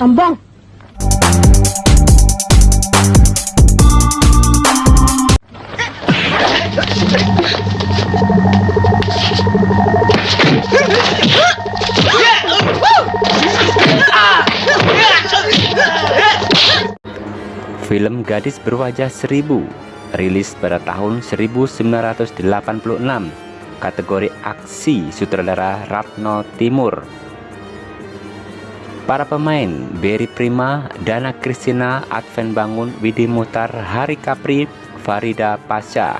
Sombong. Film Gadis Berwajah Seribu rilis pada tahun 1986 kategori aksi sutradara Ratno Timur Para pemain Berry Prima, Dana Kristina, Adven Bangun, Widi Mutar, Hari Kapri, Farida Pasha.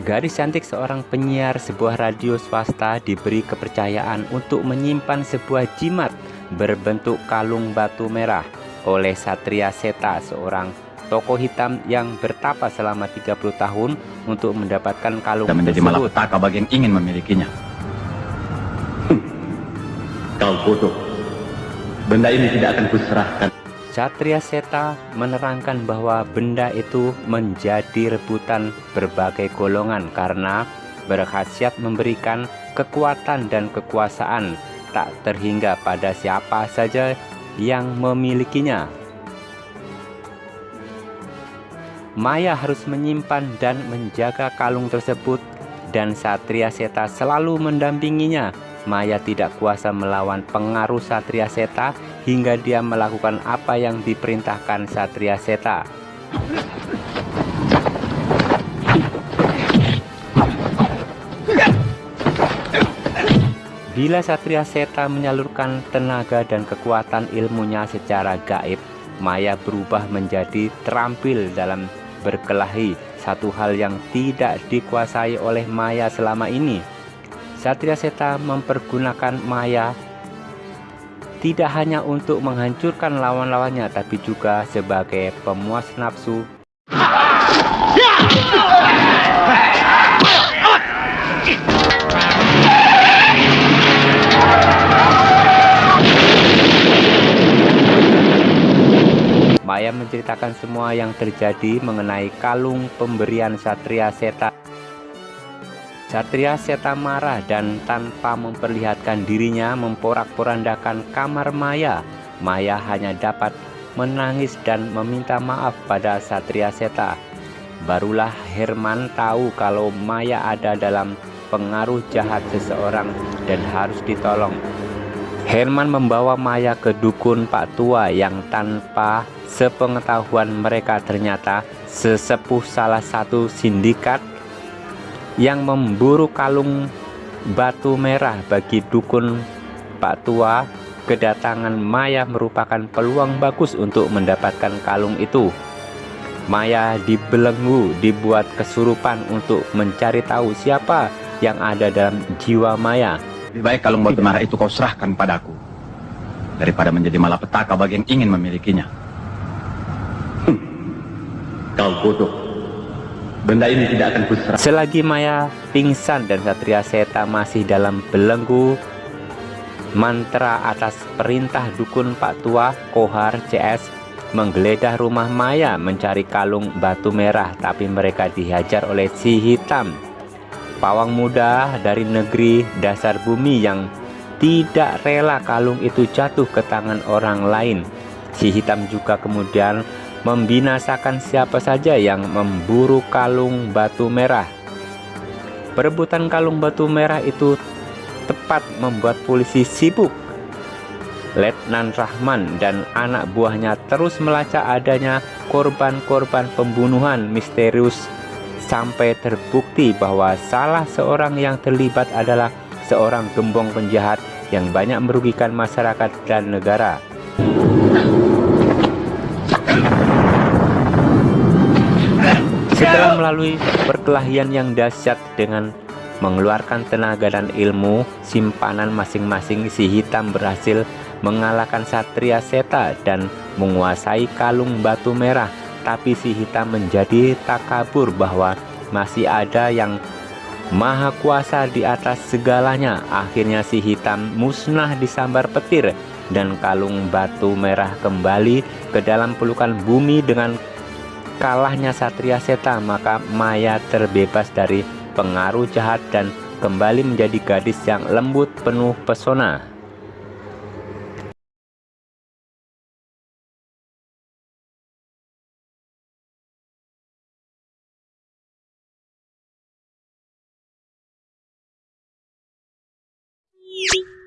Gadis cantik seorang penyiar sebuah radio swasta diberi kepercayaan untuk menyimpan sebuah jimat berbentuk kalung batu merah oleh Satria Seta, seorang tokoh hitam yang bertapa selama 30 tahun untuk mendapatkan kalung Dan menjadi tersebut. malapetaka bagi yang ingin memilikinya. Hmm. Kau bodoh. Benda ini tidak akan kuserahkan. Satria Seta menerangkan bahwa benda itu menjadi rebutan berbagai golongan karena berkhasiat memberikan kekuatan dan kekuasaan tak terhingga pada siapa saja yang memilikinya. Maya harus menyimpan dan menjaga kalung tersebut dan Satria Seta selalu mendampinginya Maya tidak kuasa melawan pengaruh Satria Seta hingga dia melakukan apa yang diperintahkan Satria Seta. Bila Satria Seta menyalurkan tenaga dan kekuatan ilmunya secara gaib, Maya berubah menjadi terampil dalam berkelahi, satu hal yang tidak dikuasai oleh Maya selama ini. Satria Seta mempergunakan Maya tidak hanya untuk menghancurkan lawan-lawannya tapi juga sebagai pemuas nafsu Maya menceritakan semua yang terjadi mengenai kalung pemberian Satria Seta Satria Seta marah dan tanpa memperlihatkan dirinya memporak-porandakan kamar Maya. Maya hanya dapat menangis dan meminta maaf pada Satria Seta. Barulah Herman tahu kalau Maya ada dalam pengaruh jahat seseorang dan harus ditolong. Herman membawa Maya ke dukun Pak Tua yang tanpa sepengetahuan mereka ternyata sesepuh salah satu sindikat yang memburu kalung batu merah bagi dukun Pak Tua. Kedatangan Maya merupakan peluang bagus untuk mendapatkan kalung itu. Maya dibelenggu dibuat kesurupan untuk mencari tahu siapa yang ada dalam jiwa Maya Lebih baik kalung batu merah itu kau serahkan padaku. Daripada menjadi malapetaka bagi yang ingin memilikinya. Hmm. Kau bodoh. Benda ini tidak akan kuserah. Selagi Maya pingsan dan Satria Seta masih dalam belenggu mantra atas perintah dukun Pak Tua Kohar CS menggeledah rumah Maya mencari kalung batu merah tapi mereka dihajar oleh si hitam pawang muda dari negeri dasar bumi yang tidak rela kalung itu jatuh ke tangan orang lain si hitam juga kemudian membinasakan siapa saja yang memburu kalung batu merah. Perebutan kalung batu merah itu tepat membuat polisi sibuk. Letnan Rahman dan anak buahnya terus melacak adanya korban-korban pembunuhan misterius sampai terbukti bahwa salah seorang yang terlibat adalah seorang gembong penjahat yang banyak merugikan masyarakat dan negara. Setelah melalui perkelahian yang dahsyat dengan mengeluarkan tenaga dan ilmu simpanan masing-masing si hitam berhasil mengalahkan Satria Seta dan menguasai kalung batu merah tapi si hitam menjadi takabur bahwa masih ada yang maha kuasa di atas segalanya akhirnya si hitam musnah disambar petir dan kalung batu merah kembali ke dalam pelukan bumi dengan kalahnya Satria Seta maka Maya terbebas dari pengaruh jahat dan kembali menjadi gadis yang lembut penuh pesona. you